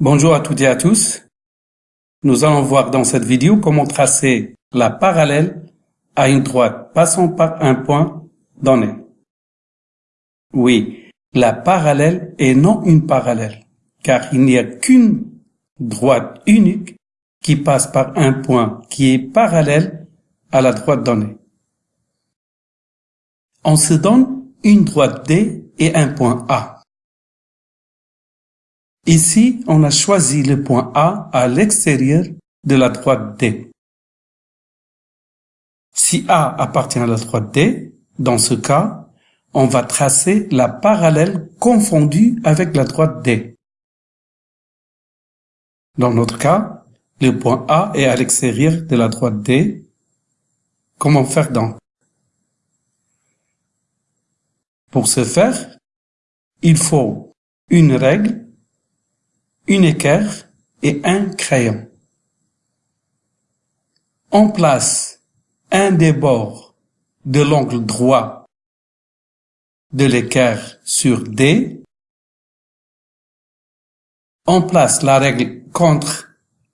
Bonjour à toutes et à tous. Nous allons voir dans cette vidéo comment tracer la parallèle à une droite passant par un point donné. Oui, la parallèle et non une parallèle, car il n'y a qu'une droite unique qui passe par un point qui est parallèle à la droite donnée. On se donne une droite D et un point A. Ici, on a choisi le point A à l'extérieur de la droite D. Si A appartient à la droite D, dans ce cas, on va tracer la parallèle confondue avec la droite D. Dans notre cas, le point A est à l'extérieur de la droite D. Comment faire donc? Pour ce faire, il faut une règle, une équerre et un crayon. On place un des bords de l'angle droit de l'équerre sur D. On place la règle contre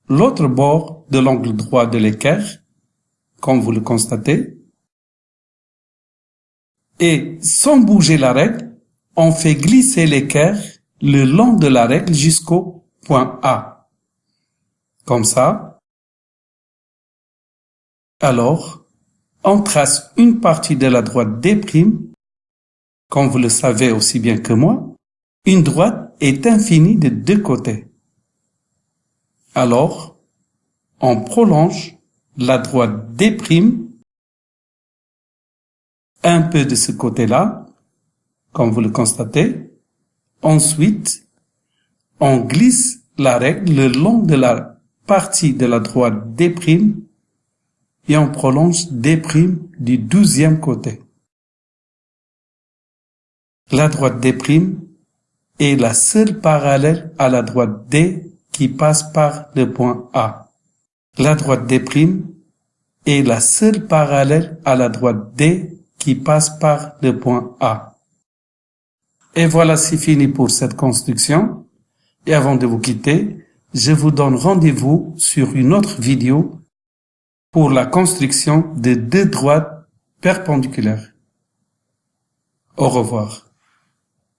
l'autre bord de l'angle droit de l'équerre, comme vous le constatez. Et sans bouger la règle, on fait glisser l'équerre le long de la règle jusqu'au point A. Comme ça. Alors, on trace une partie de la droite D', comme vous le savez aussi bien que moi, une droite est infinie de deux côtés. Alors, on prolonge la droite D' un peu de ce côté-là, comme vous le constatez. Ensuite, on glisse la règle le long de la partie de la droite D' et on prolonge D' du douzième côté. La droite D' est la seule parallèle à la droite D qui passe par le point A. La droite D' est la seule parallèle à la droite D qui passe par le point A. Et voilà, c'est fini pour cette construction. Et avant de vous quitter, je vous donne rendez-vous sur une autre vidéo pour la construction de deux droites perpendiculaires. Au revoir.